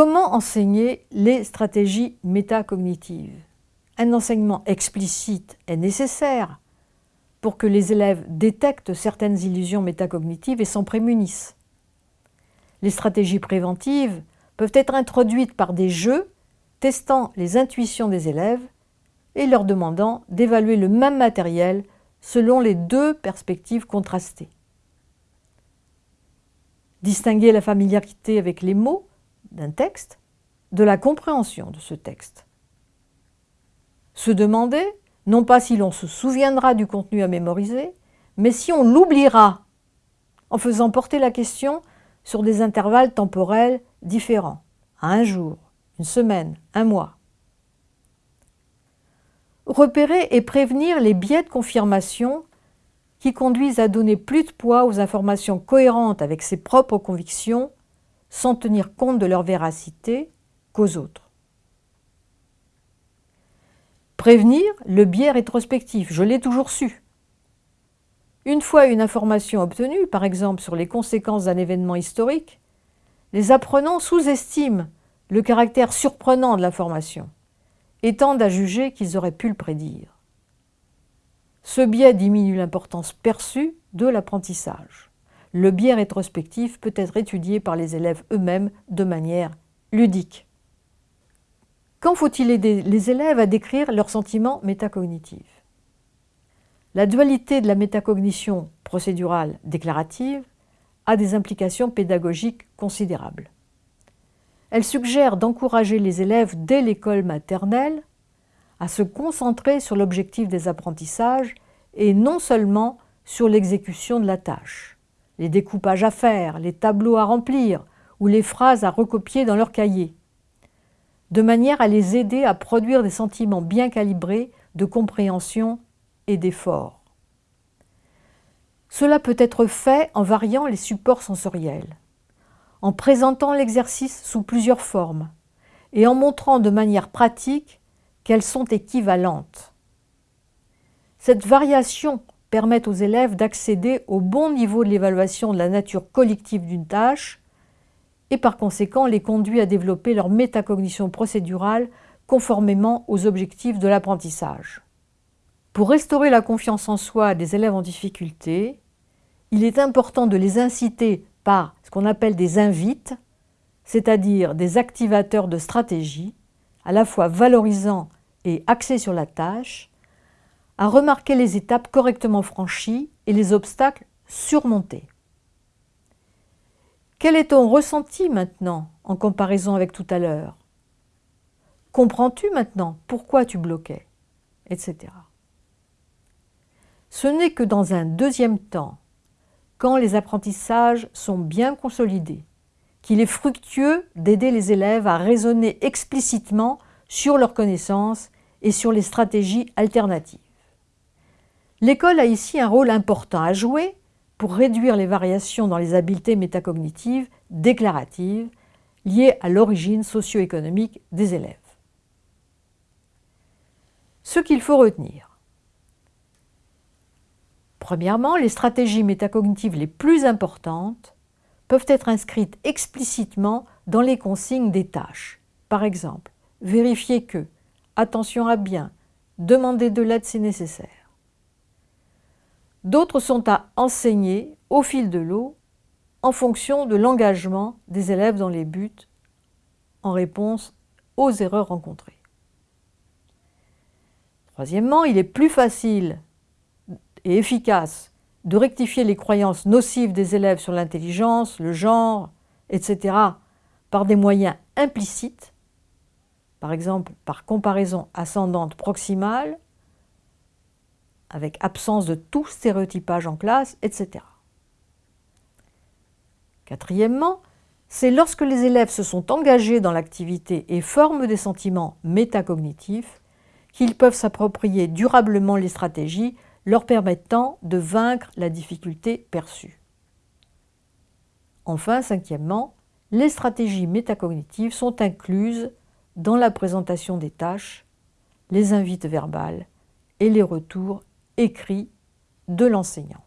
enseigner les stratégies métacognitives? Un enseignement explicite est nécessaire pour que les élèves détectent certaines illusions métacognitives et s'en prémunissent. Les stratégies préventives peuvent être introduites par des jeux testant les intuitions des élèves et leur demandant d'évaluer le même matériel selon les deux perspectives contrastées. Distinguer la familiarité avec les mots d'un texte de la compréhension de ce texte. Se demander, non pas si l'on se souviendra du contenu à mémoriser, mais si on l'oubliera, en faisant porter la question sur des intervalles temporels différents, à un jour, une semaine, un mois. Repérer et prévenir les biais de confirmation qui conduisent à donner plus de poids aux informations cohérentes avec ses propres convictions sans tenir compte de leur véracité qu'aux autres. Prévenir le biais rétrospectif, je l'ai toujours su. Une fois une information obtenue, par exemple sur les conséquences d'un événement historique, les apprenants sous-estiment le caractère surprenant de l'information et tendent à juger qu'ils auraient pu le prédire. Ce biais diminue l'importance perçue de l'apprentissage. Le biais rétrospectif peut être étudié par les élèves eux-mêmes de manière ludique. Quand faut-il aider les élèves à décrire leurs sentiments métacognitifs? La dualité de la métacognition procédurale déclarative a des implications pédagogiques considérables. Elle suggère d'encourager les élèves dès l'école maternelle à se concentrer sur l'objectif des apprentissages et non seulement sur l'exécution de la tâche, les découpages à faire, les tableaux à remplir ou les phrases à recopier dans leur cahier, de manière à les aider à produire des sentiments bien calibrés de compréhension et d'effort. Cela peut être fait en variant les supports sensoriels, en présentant l'exercice sous plusieurs formes et en montrant de manière pratique qu'elles sont équivalentes. Cette variation permet aux élèves d'accéder au bon niveau de l'évaluation de la nature collective d'une tâche et par conséquent les conduit à développer leur métacognition procédurale conformément aux objectifs de l'apprentissage. Pour restaurer la confiance en soi des élèves en difficulté, il est important de les inciter par ce qu'on appelle des invites, c'est-à-dire des activateurs de stratégie, à la fois valorisants et axés sur la tâche, à remarquer les étapes correctement franchies et les obstacles surmontés. Quel est ton ressenti maintenant en comparaison avec tout à l'heure? Comprends-tu maintenant pourquoi tu bloquais Etc. Ce n'est que dans un deuxième temps, quand les apprentissages sont bien consolidés, qu'il est fructueux d'aider les élèves à raisonner explicitement sur leurs connaissances et sur les stratégies alternatives. L'école a ici un rôle important à jouer pour réduire les variations dans les habiletés métacognitives déclaratives liées à l'origine socio-économique des élèves. Ce qu'il faut retenir. Premièrement, les stratégies métacognitives les plus importantes peuvent être inscrites explicitement dans les consignes des tâches. Par exemple, vérifier que, attention à bien, demander de l'aide si nécessaire. D'autres sont à enseigner au fil de l'eau en fonction de l'engagement des élèves dans les buts en réponse aux erreurs rencontrées. Troisièmement, il est plus facile et efficace de rectifier les croyances nocives des élèves sur l'intelligence, le genre, etc. par des moyens implicites, par exemple par comparaison ascendante proximale, avec absence de tout stéréotypage en classe, etc. Quatrièmement, c'est lorsque les élèves se sont engagés dans l'activité et forment des sentiments métacognitifs qu'ils peuvent s'approprier durablement les stratégies leur permettant de vaincre la difficulté perçue. Enfin, cinquièmement, les stratégies métacognitives sont incluses dans la présentation des tâches, les invites verbales et les retours écrit de l'enseignant.